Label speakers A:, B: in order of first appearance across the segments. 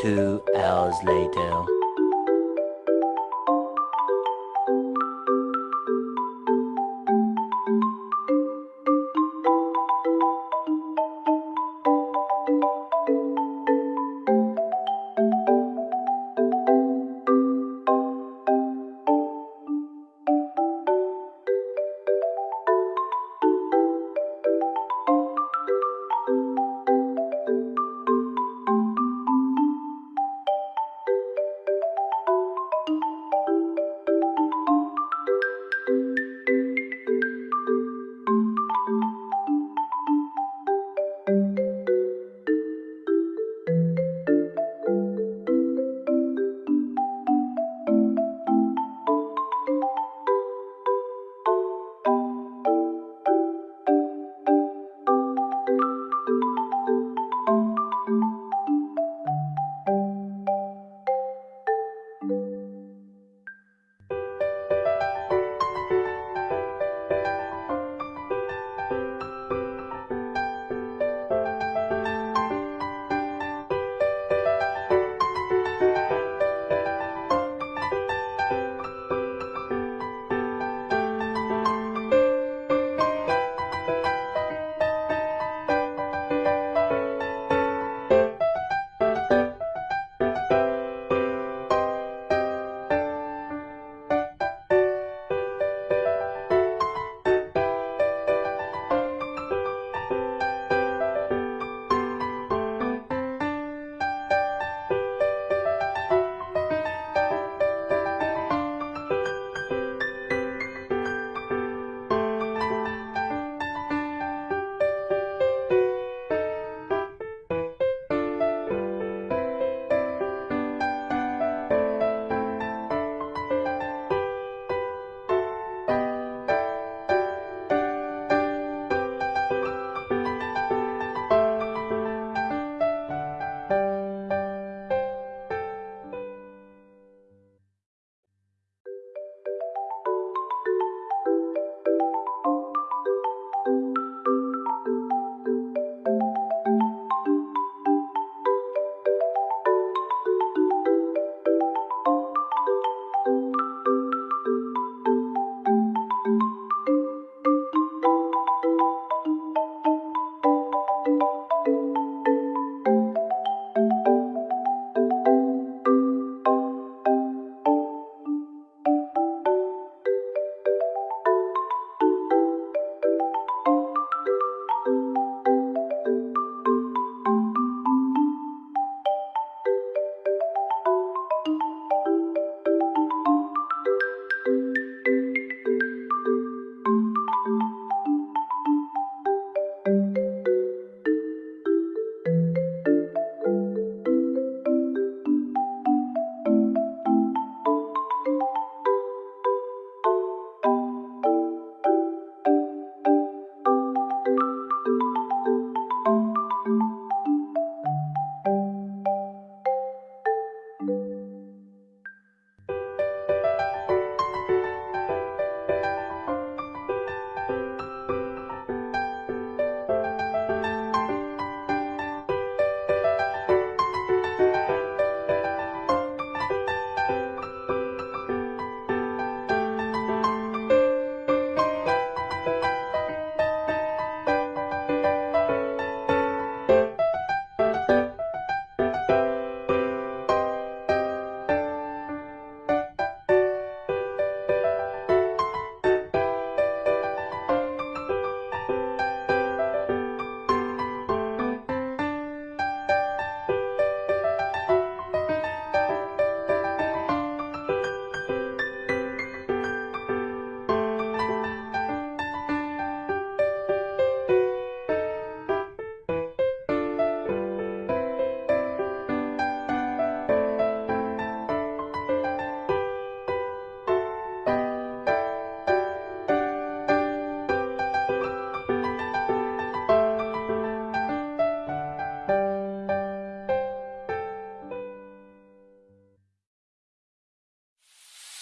A: Two hours later.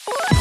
A: What?